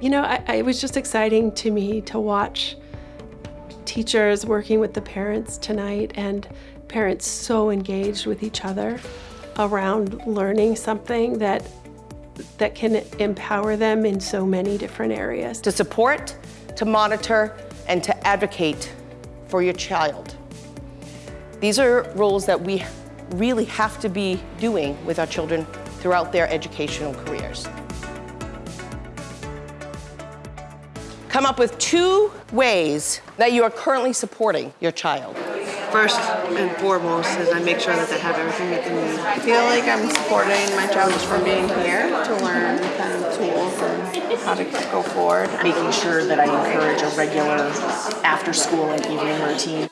You know, I, it was just exciting to me to watch teachers working with the parents tonight and parents so engaged with each other around learning something that that can empower them in so many different areas. To support, to monitor, and to advocate for your child. These are roles that we really have to be doing with our children throughout their educational careers. Come up with two ways that you are currently supporting your child. First and foremost is I make sure that they have everything that they need. I feel like I'm supporting my child just from being here to learn kind of tools and how to go forward. Making sure that I encourage a regular after school and evening routine.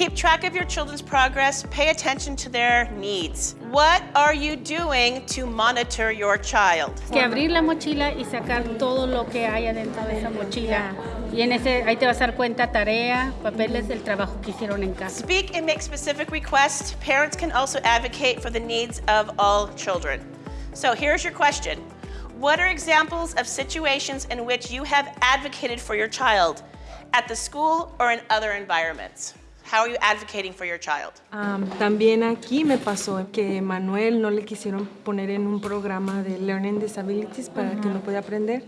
Keep track of your children's progress, pay attention to their needs. What are you doing to monitor your child? Que abrir la mochila y sacar todo lo que hay adentro de esa mm-hmm. mochila. Y en ese, ahí te vas a dar cuenta tarea, papeles, el trabajo que hicieron en casa. Speak and make specific requests. Parents can also advocate for the needs of all children. So here's your question. What are examples of situations in which you have advocated for your child at the school or in other environments? How are you advocating for your child? Um, también aquí me pasó que Manuel no le quisieron poner en un programa de Learning Disabilities para uh -huh. que no pueda aprender.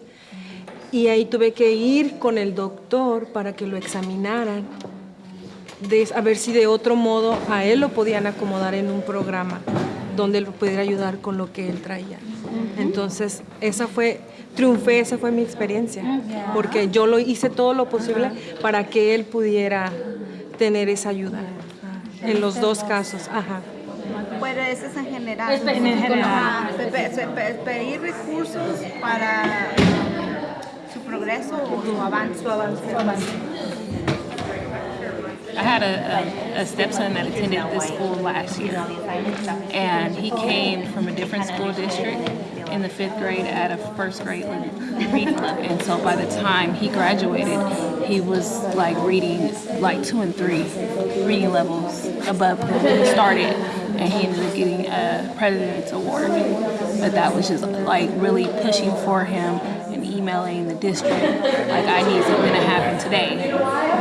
Y ahí tuve que ir con el doctor para que lo examinaran, de, a ver si de otro modo a él lo podían acomodar en un programa donde lo pudiera ayudar con lo que él traía. Uh -huh. Entonces, esa fue, triunfé, esa fue mi experiencia, uh -huh. porque yo lo hice todo lo posible para que él pudiera tener esa ayuda en los dos casos. Ajá. Pero eso es en general. Es en general. Pedir recursos para su progreso o su avance. Su avance. Su avance. I had a, a, a, stepson that attended this school last year, and he came from a different school district in the fifth grade at a first grade reading level. And so by the time he graduated, he was like reading like two and three reading levels above when he started. And he ended up getting a President's Award. But that was just like really pushing for him and emailing the district, like I need something to happen today,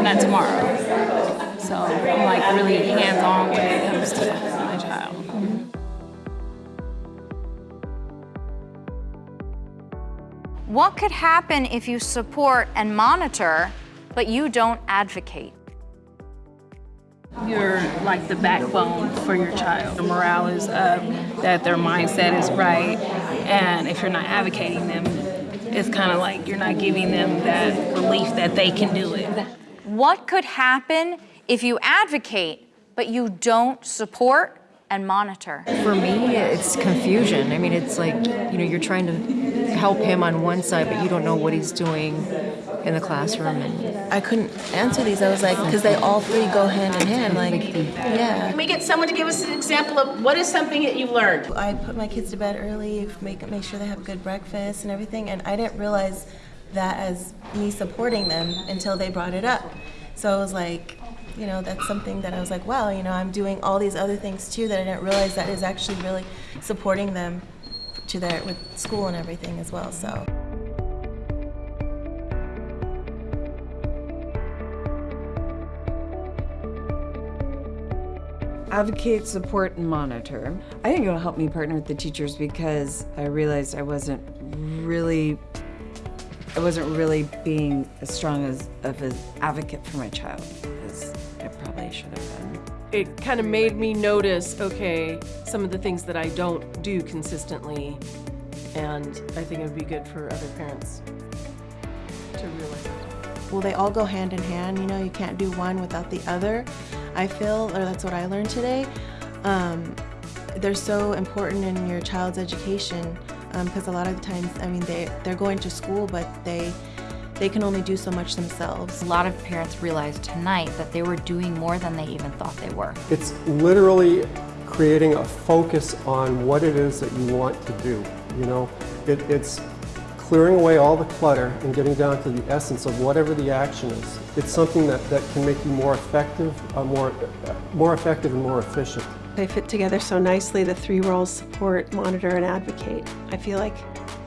not tomorrow. So I'm like really hands-on when it comes to What could happen if you support and monitor, but you don't advocate? You're like the backbone for your child. The morale is up, that their mindset is right, and if you're not advocating them, it's kind of like you're not giving them that belief that they can do it. What could happen if you advocate, but you don't support and monitor? For me, it's confusion. I mean, it's like, you know, you're trying to help him on one side, but you don't know what he's doing in the classroom. And I couldn't answer these. I was like, because they all three go hand in hand. Like, yeah. Can we get someone to give us an example of what is something that you learned? I put my kids to bed early, make make sure they have good breakfast and everything, and I didn't realize that as me supporting them until they brought it up. So I was like, you know, that's something that I was like, wow, you know, I'm doing all these other things too that I didn't realize that is actually really supporting them to their with school and everything as well. So. Advocate, support, and monitor. I think it'll help me partner with the teachers because I realized I wasn't really I wasn't really being as strong as of an advocate for my child as I probably should have been. It kind of made me notice, okay, some of the things that I don't do consistently, and I think it would be good for other parents to realize that. Well, they all go hand in hand, you know, you can't do one without the other, I feel, or that's what I learned today. Um, they're so important in your child's education because um, a lot of the times, I mean, they, they're going to school, but they, they can only do so much themselves. A lot of parents realized tonight that they were doing more than they even thought they were. It's literally creating a focus on what it is that you want to do. You know, it, it's clearing away all the clutter and getting down to the essence of whatever the action is. It's something that, that can make you more effective, uh, more, uh, more effective and more efficient. They fit together so nicely, the three roles support, monitor, and advocate. I feel like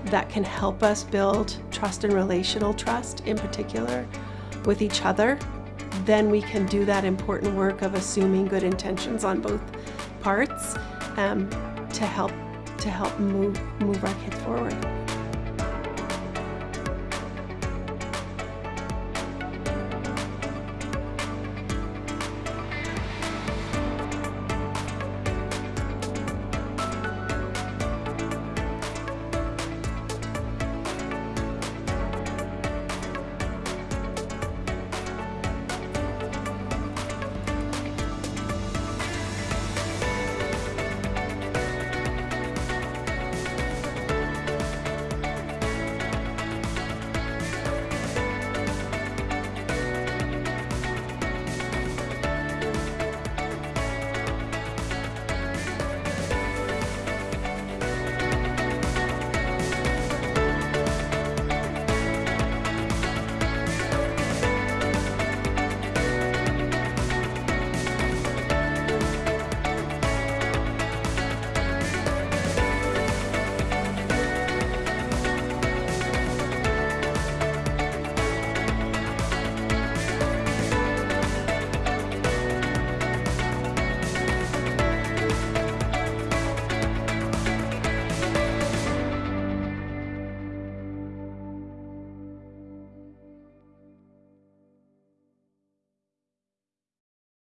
that can help us build trust and relational trust in particular with each other. Then we can do that important work of assuming good intentions on both parts um, to help to help move move our kids forward.